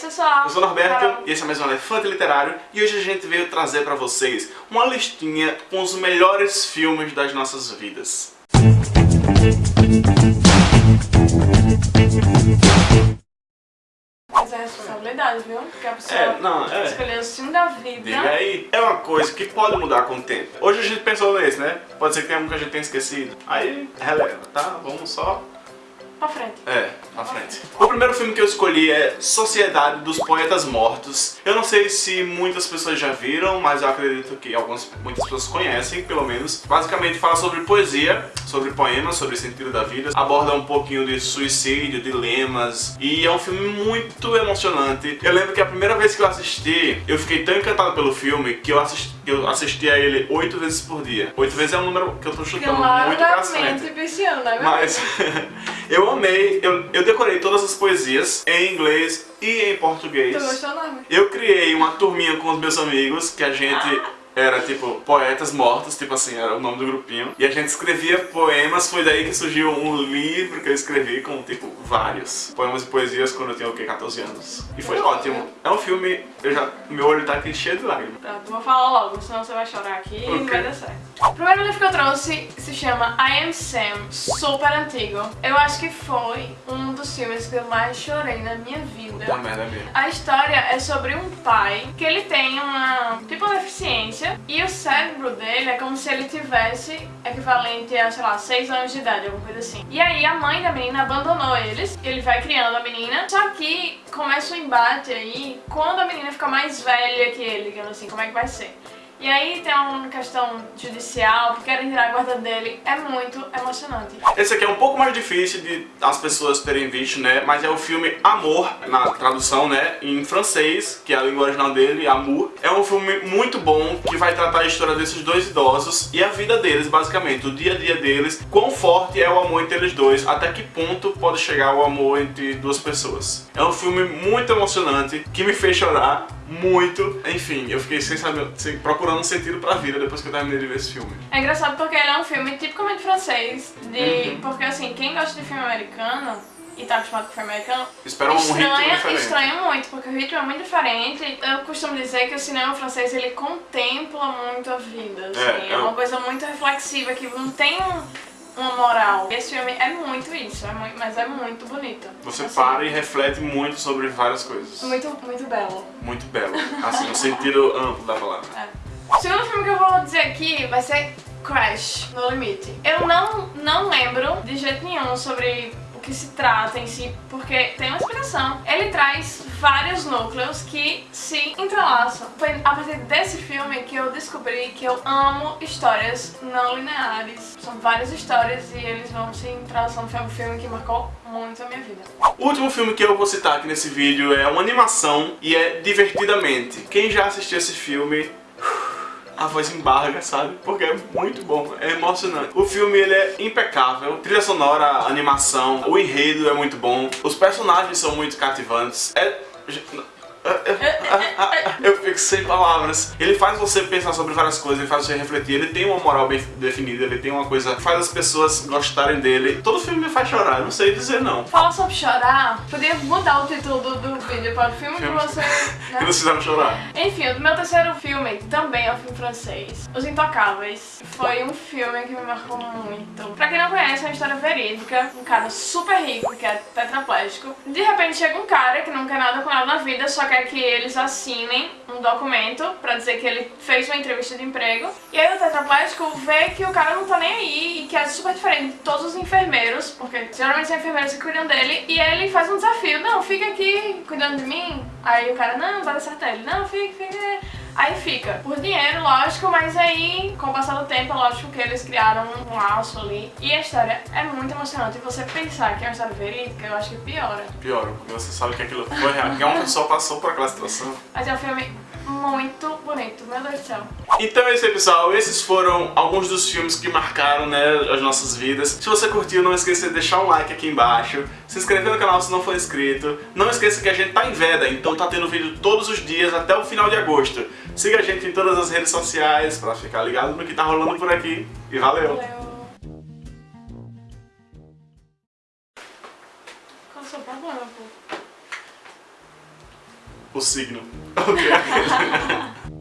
esse pessoal. Eu sou o Norberto e esse é mais um Elefante Literário e hoje a gente veio trazer pra vocês uma listinha com os melhores filmes das nossas vidas. Mas é responsabilidade, viu? Porque a pessoa É, não, é. escolheu o filme da vida. Diga aí, é uma coisa que pode mudar com o tempo. Hoje a gente pensou nesse, né? Pode ser que tenha um que a gente tenha esquecido. Aí, releva, tá? Vamos só Pra frente. É, pra frente. O primeiro filme que eu escolhi é Sociedade dos Poetas Mortos. Eu não sei se muitas pessoas já viram, mas eu acredito que algumas, muitas pessoas conhecem, pelo menos. Basicamente fala sobre poesia, sobre poemas, sobre sentido da vida. Aborda um pouquinho de suicídio, dilemas. E é um filme muito emocionante. Eu lembro que a primeira vez que eu assisti, eu fiquei tão encantado pelo filme que eu assisti, eu assisti a ele oito vezes por dia. Oito vezes é um número que eu tô chutando muito pra frente. Claramente pisciano, né? Mas eu amei, eu, eu decorei todas as poesias em inglês e em português. Tu gostou não? Eu criei uma turminha com os meus amigos, que a gente era tipo poetas mortos, tipo assim, era o nome do grupinho. E a gente escrevia poemas, foi daí que surgiu um livro que eu escrevi com tipo vários poemas e poesias quando eu tinha o quê, 14 anos. E foi ótimo. É um filme, eu já, meu olho tá aqui cheio de lágrimas. Pronto, vou falar logo, senão você vai chorar aqui e não vai dar certo. O primeiro livro que eu trouxe se chama I Am Sam, super antigo. Eu acho que foi um dos filmes que eu mais chorei na minha vida. Puta merda mesmo. A história é sobre um pai que ele tem uma tipo uma deficiência e o cérebro dele é como se ele tivesse equivalente a, sei lá, 6 anos de idade, alguma coisa assim. E aí a mãe da menina abandonou eles, ele vai criando a menina, só que começa um embate aí quando a menina fica mais velha que ele, digamos assim, como é que vai ser? E aí tem uma questão judicial, que querem tirar a guarda dele, é muito emocionante. Esse aqui é um pouco mais difícil de as pessoas terem visto, né? Mas é o filme Amor, na tradução, né? Em francês, que é a língua original dele, Amour. É um filme muito bom que vai tratar a história desses dois idosos e a vida deles, basicamente, o dia a dia deles, quão forte é o amor entre eles dois, até que ponto pode chegar o amor entre duas pessoas. É um filme muito emocionante que me fez chorar muito. Enfim, eu fiquei sem saber, sem, procurando um sentido pra vida depois que eu terminei de ver esse filme. É engraçado porque ele é um filme tipicamente francês, de... Uhum. porque assim, quem gosta de filme americano e tá acostumado com filme americano, Espera um ritmo estranha, diferente. estranha muito, porque o ritmo é muito diferente. Eu costumo dizer que o cinema francês, ele contempla muito a vida, assim, É, é, é uma um- coisa muito reflexiva, que não tem um- uma moral. Esse filme é muito isso, é muito, mas é muito bonito. Você Assim, para e reflete muito sobre várias coisas. Muito, muito belo. Muito belo. Assim, no sentido amplo da palavra. O segundo filme que eu vou dizer aqui vai ser Crash, No Limite. Eu não, não lembro de jeito nenhum sobre o que se trata em si, porque tem uma explicação. Ele traz vários núcleos que se entrelaçam. Foi a partir desse filme que eu descobri que eu amo histórias não lineares. São várias histórias e eles vão se entrelaçando. Foi um filme que marcou muito a minha vida. O último filme que eu vou citar aqui nesse vídeo é uma animação e é Divertidamente. Quem já assistiu esse filme... A voz embarga, sabe? Porque é muito bom, é emocionante. O filme ele é impecável, trilha sonora, animação, o enredo é muito bom, os personagens são muito cativantes. É... Eu sem palavras. Ele faz você pensar sobre várias coisas, ele faz você refletir, ele tem uma moral bem definida, ele tem uma coisa que faz as pessoas gostarem dele. Todo filme me faz chorar, não sei dizer não. Fala sobre chorar, podia mudar o título do, do vídeo para o filme que Filme. você... Que né? nos fizeram chorar. Enfim, o meu terceiro filme também é um filme francês, Os Intocáveis. Foi um filme que me marcou muito. Pra quem não conhece, é uma história verídica. Um cara super rico, que é tetraplégico. De repente chega um cara que não quer nada com na vida, só quer que eles assinem um documento pra dizer que ele fez uma entrevista de emprego. E aí o tetraplégico vê que o cara não tá nem aí e que é super diferente de todos os enfermeiros, porque geralmente são enfermeiros que cuidam dele. E ele faz um desafio, não, fica aqui cuidando de mim. Aí o cara, não, vai dar certo. Ele, não, fica, fica. Aí fica. Por dinheiro, lógico, mas aí, com o passar do tempo, é lógico que eles criaram um laço ali. E a história é muito emocionante. E você pensar que é uma história verídica, eu acho que piora. Pior, porque você sabe que aquilo foi real, que uma pessoa passou por aquela situação. Mas é um filme muito bonito, meu Deus do céu. Então é isso aí, pessoal. Esses foram alguns dos filmes que marcaram né, as nossas vidas. Se você curtiu, não esqueça de deixar um like aqui embaixo. Se inscrever no canal se não for inscrito. Não esqueça que a gente tá em veda, então tá tendo vídeo todos os dias até o final de agosto. Siga a gente em todas as redes sociais pra ficar ligado no que tá rolando por aqui. E valeu! Valeu. Qual o seu problema, pô? O signo. Ok.